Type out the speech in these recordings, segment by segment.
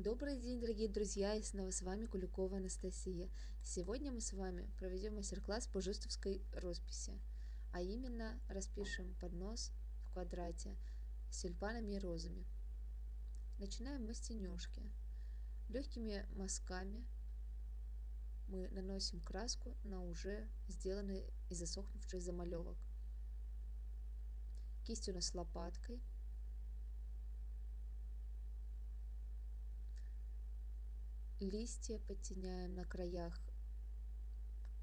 Добрый день, дорогие друзья, и снова с вами Куликова Анастасия. Сегодня мы с вами проведем мастер-класс по жестовской росписи, а именно распишем поднос в квадрате с тюльпанами и розами. Начинаем мы с тенежки. Легкими мазками мы наносим краску на уже сделанный и засохнувший замалевок. Кистью у нас лопаткой – Листья подтеняем на краях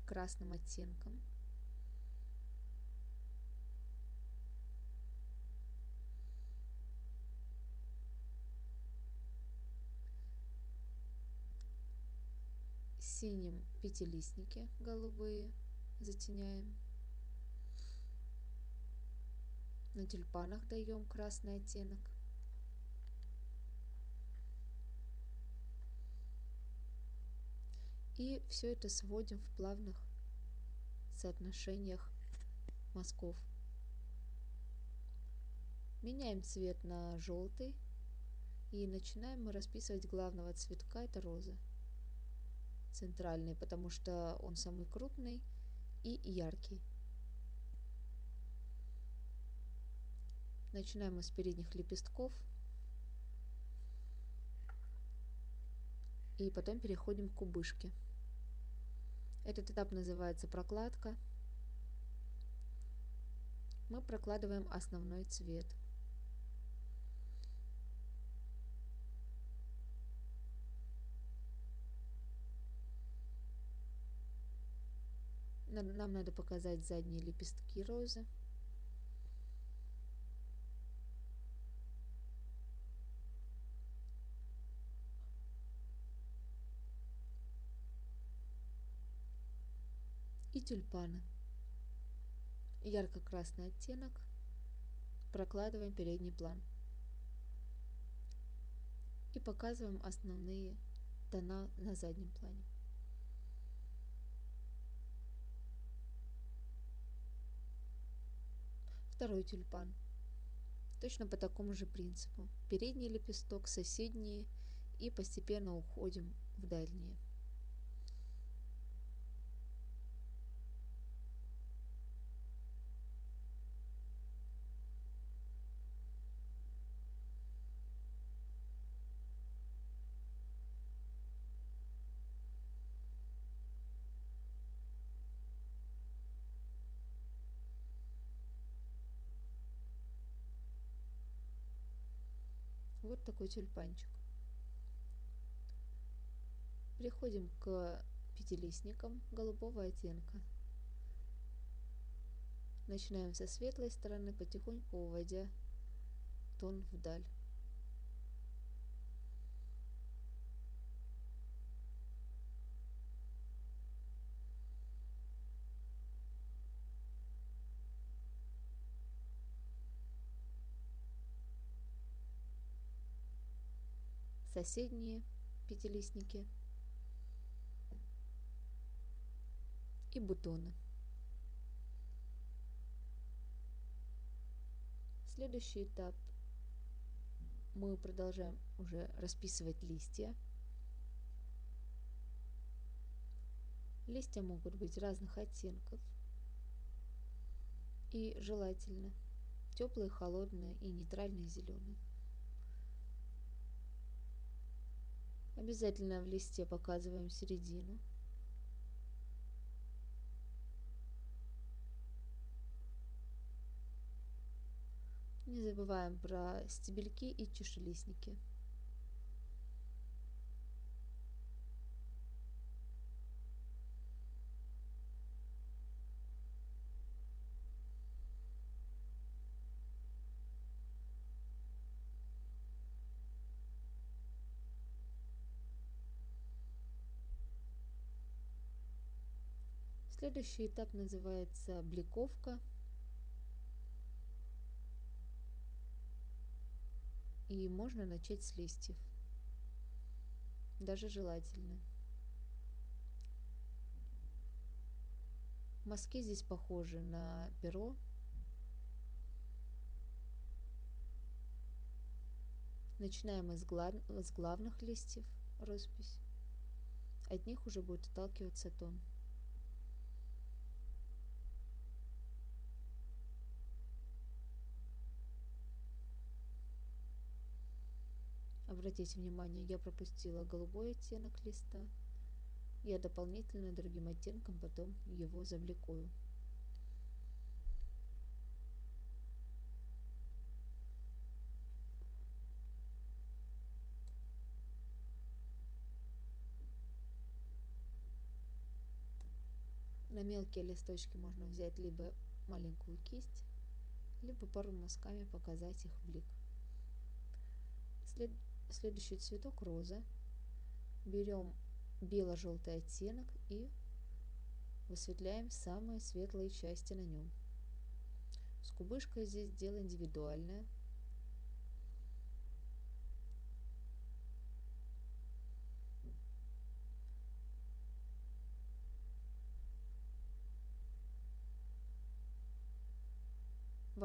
красным оттенком. Синим пятилистники голубые затеняем. На тюльпанах даем красный оттенок. И все это сводим в плавных соотношениях мазков. Меняем цвет на желтый. И начинаем мы расписывать главного цветка, это розы. Центральный, потому что он самый крупный и яркий. Начинаем мы с передних лепестков. И потом переходим к кубышке. Этот этап называется прокладка. Мы прокладываем основной цвет. Нам надо показать задние лепестки розы. Тюльпаны. Ярко-красный оттенок. Прокладываем передний план. И показываем основные тона на заднем плане. Второй тюльпан. Точно по такому же принципу. Передний лепесток, соседние и постепенно уходим в дальние. Вот такой тюльпанчик. Переходим к пятилистникам голубого оттенка. Начинаем со светлой стороны, потихоньку уводя тон вдаль. Соседние пятилистники и бутоны. Следующий этап мы продолжаем уже расписывать листья. Листья могут быть разных оттенков и желательно теплые, холодные и нейтральные зеленые. Обязательно в листе показываем середину. Не забываем про стебельки и чешелистники. Следующий этап называется бликовка. И можно начать с листьев. Даже желательно. Мазки здесь похожи на перо. Начинаем из, глав... с главных листьев роспись. От них уже будет отталкиваться тон. Обратите внимание, я пропустила голубой оттенок листа. Я дополнительно другим оттенком потом его завлекую. На мелкие листочки можно взять либо маленькую кисть, либо пару мазками показать их блик. След... Следующий цветок роза. Берем бело-желтый оттенок и высветляем самые светлые части на нем. С кубышкой здесь дело индивидуальное.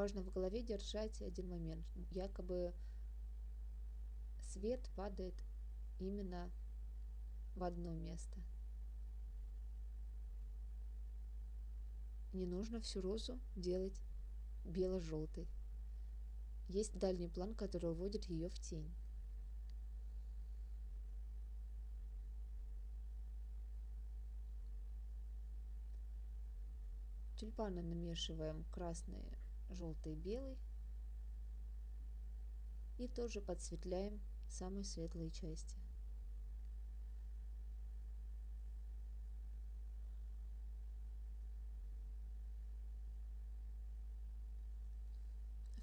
важно в голове держать один момент. Якобы свет падает именно в одно место. Не нужно всю розу делать бело-желтой. Есть дальний план, который уводит ее в тень. Тюльпаны намешиваем красные желтый, белый. И тоже подсветляем самые светлые части.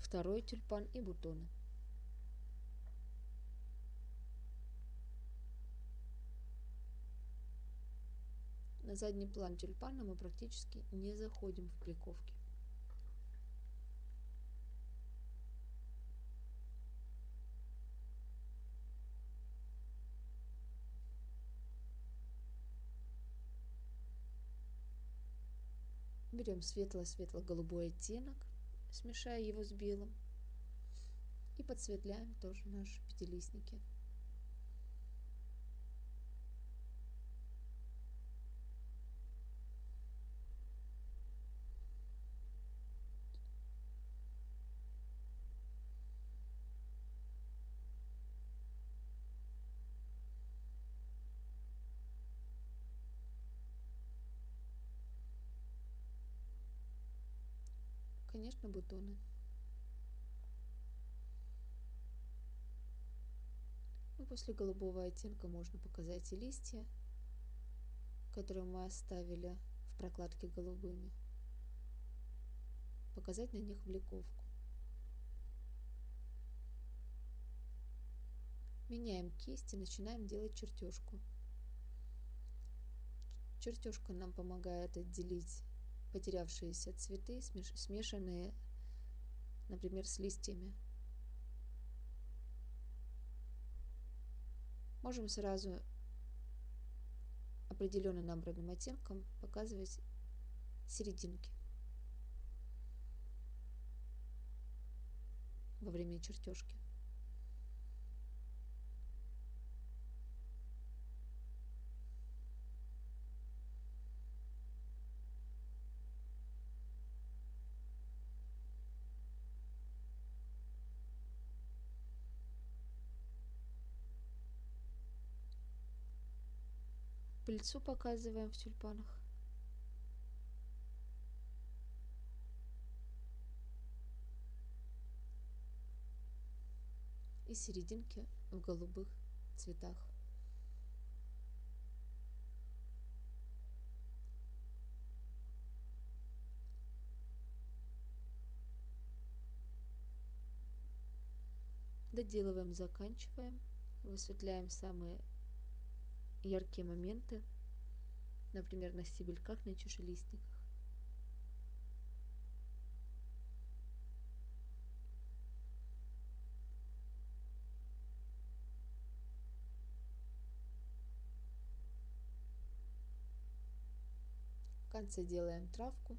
Второй тюльпан и бутоны. На задний план тюльпана мы практически не заходим в пликовке. Берем светло-светло-голубой оттенок, смешая его с белым. И подсветляем тоже наши пятилистники. Конечно, бутоны. Ну, после голубого оттенка можно показать и листья, которые мы оставили в прокладке голубыми. Показать на них бликовку. Меняем кисть и начинаем делать чертежку. Чертежка нам помогает отделить потерявшиеся цветы, смешанные, например, с листьями. Можем сразу определенным набранным оттенком показывать серединки во время чертежки. Пыльцу показываем в тюльпанах. И серединки в голубых цветах. Доделываем, заканчиваем, высветляем самые яркие моменты, например, на стебельках, на чушелистниках. В конце делаем травку.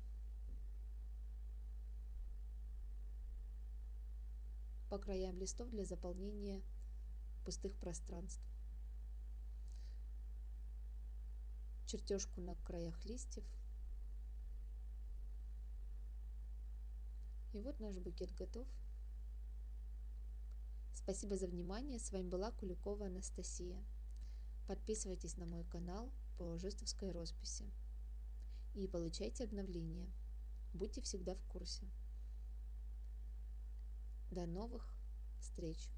По краям листов для заполнения пустых пространств. Чертежку на краях листьев. И вот наш букет готов. Спасибо за внимание. С вами была Куликова Анастасия. Подписывайтесь на мой канал по жестовской росписи и получайте обновления. Будьте всегда в курсе. До новых встреч!